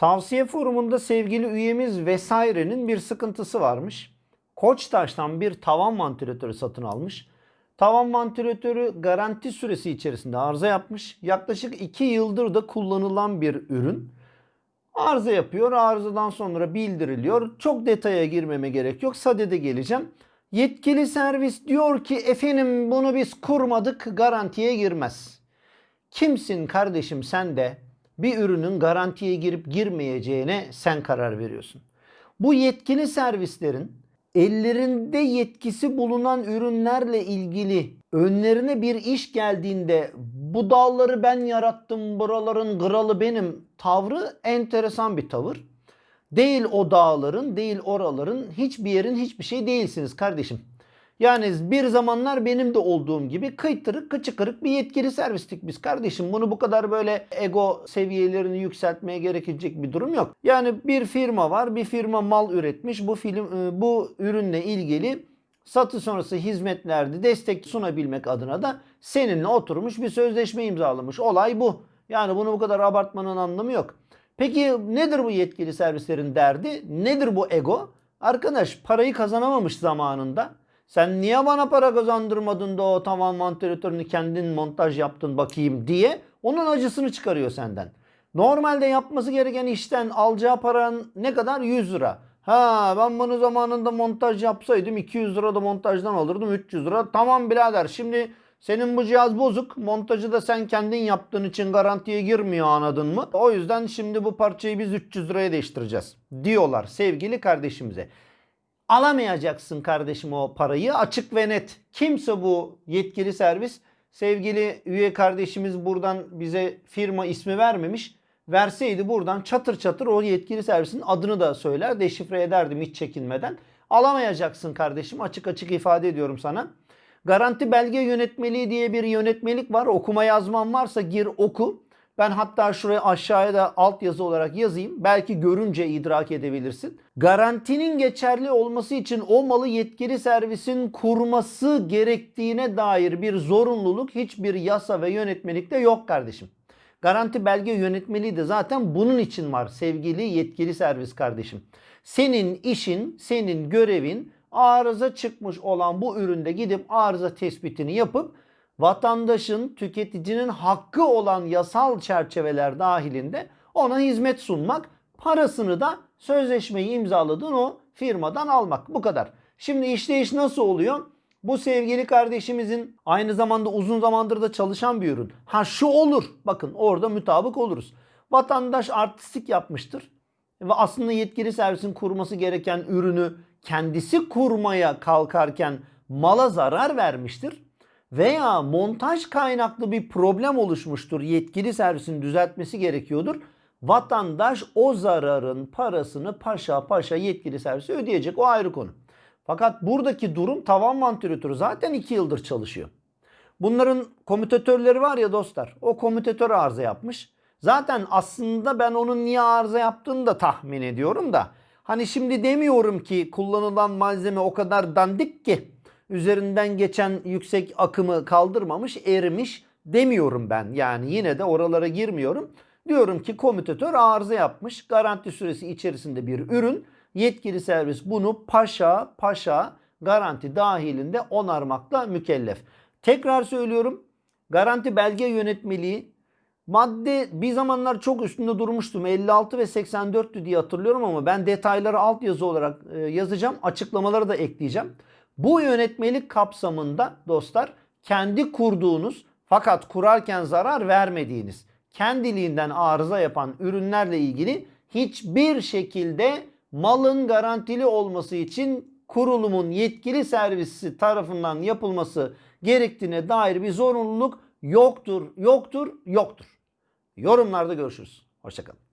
Tavsiye forumunda sevgili üyemiz vesairenin bir sıkıntısı varmış. Koçtaş'tan bir tavan vantilatörü satın almış. Tavan vantilatörü garanti süresi içerisinde arıza yapmış. Yaklaşık 2 yıldır da kullanılan bir ürün. Arıza yapıyor. Arızadan sonra bildiriliyor. Çok detaya girmeme gerek yok. Sadede geleceğim. Yetkili servis diyor ki efendim bunu biz kurmadık garantiye girmez. Kimsin kardeşim sen de bir ürünün garantiye girip girmeyeceğine sen karar veriyorsun. Bu yetkili servislerin ellerinde yetkisi bulunan ürünlerle ilgili önlerine bir iş geldiğinde bu dağları ben yarattım buraların kralı benim tavrı enteresan bir tavır. Değil o dağların, değil oraların, hiçbir yerin hiçbir şey değilsiniz kardeşim. Yani bir zamanlar benim de olduğum gibi kıytırık kıçı kırık bir yetkili servistik biz kardeşim. Bunu bu kadar böyle ego seviyelerini yükseltmeye gerekecek bir durum yok. Yani bir firma var, bir firma mal üretmiş. Bu film e, bu ürünle ilgili satış sonrası hizmetlerde destek sunabilmek adına da seninle oturmuş bir sözleşme imzalamış. Olay bu. Yani bunu bu kadar abartmanın anlamı yok. Peki nedir bu yetkili servislerin derdi? Nedir bu ego? Arkadaş parayı kazanamamış zamanında. Sen niye bana para kazandırmadın da o tavan vantilatörünü kendin montaj yaptın bakayım diye onun acısını çıkarıyor senden. Normalde yapması gereken işten alacağı paranın ne kadar? 100 lira. Ha ben bunu zamanında montaj yapsaydım 200 lira da montajdan alırdım 300 lira. Tamam birader şimdi senin bu cihaz bozuk. Montajı da sen kendin yaptığın için garantiye girmiyor anladın mı? O yüzden şimdi bu parçayı biz 300 liraya değiştireceğiz diyorlar sevgili kardeşimize. Alamayacaksın kardeşim o parayı açık ve net. Kimse bu yetkili servis sevgili üye kardeşimiz buradan bize firma ismi vermemiş. Verseydi buradan çatır çatır o yetkili servisin adını da söyler deşifre ederdim hiç çekinmeden. Alamayacaksın kardeşim açık açık ifade ediyorum sana. Garanti belge yönetmeliği diye bir yönetmelik var. Okuma yazman varsa gir oku. Ben hatta şuraya aşağıya da altyazı olarak yazayım. Belki görünce idrak edebilirsin. Garantinin geçerli olması için o malı yetkili servisin kurması gerektiğine dair bir zorunluluk hiçbir yasa ve yönetmelikte yok kardeşim. Garanti belge yönetmeliği de zaten bunun için var sevgili yetkili servis kardeşim. Senin işin, senin görevin arıza çıkmış olan bu üründe gidip arıza tespitini yapıp vatandaşın, tüketicinin hakkı olan yasal çerçeveler dahilinde ona hizmet sunmak, parasını da sözleşmeyi imzaladığın o firmadan almak. Bu kadar. Şimdi işleyiş nasıl oluyor? Bu sevgili kardeşimizin aynı zamanda uzun zamandır da çalışan bir ürün. Ha şu olur. Bakın orada mutabık oluruz. Vatandaş artistik yapmıştır. Ve aslında yetkili servisin kurması gereken ürünü kendisi kurmaya kalkarken mala zarar vermiştir veya montaj kaynaklı bir problem oluşmuştur. Yetkili servisin düzeltmesi gerekiyordur. Vatandaş o zararın parasını paşa paşa yetkili servise ödeyecek. O ayrı konu. Fakat buradaki durum tavan vantilatörü zaten 2 yıldır çalışıyor. Bunların komütatörleri var ya dostlar. O komütatör arıza yapmış. Zaten aslında ben onun niye arıza yaptığını da tahmin ediyorum da. Hani şimdi demiyorum ki kullanılan malzeme o kadar dandik ki üzerinden geçen yüksek akımı kaldırmamış, erimiş demiyorum ben. Yani yine de oralara girmiyorum. Diyorum ki komütatör arıza yapmış. Garanti süresi içerisinde bir ürün. Yetkili servis bunu paşa paşa garanti dahilinde onarmakla mükellef. Tekrar söylüyorum. Garanti belge yönetmeliği madde bir zamanlar çok üstünde durmuştum. 56 ve 84'tü diye hatırlıyorum ama ben detayları altyazı olarak e, yazacağım. Açıklamaları da ekleyeceğim. Bu yönetmelik kapsamında dostlar kendi kurduğunuz fakat kurarken zarar vermediğiniz kendiliğinden arıza yapan ürünlerle ilgili hiçbir şekilde malın garantili olması için kurulumun yetkili servisi tarafından yapılması gerektiğine dair bir zorunluluk yoktur, yoktur, yoktur. Yorumlarda görüşürüz. Hoşçakalın.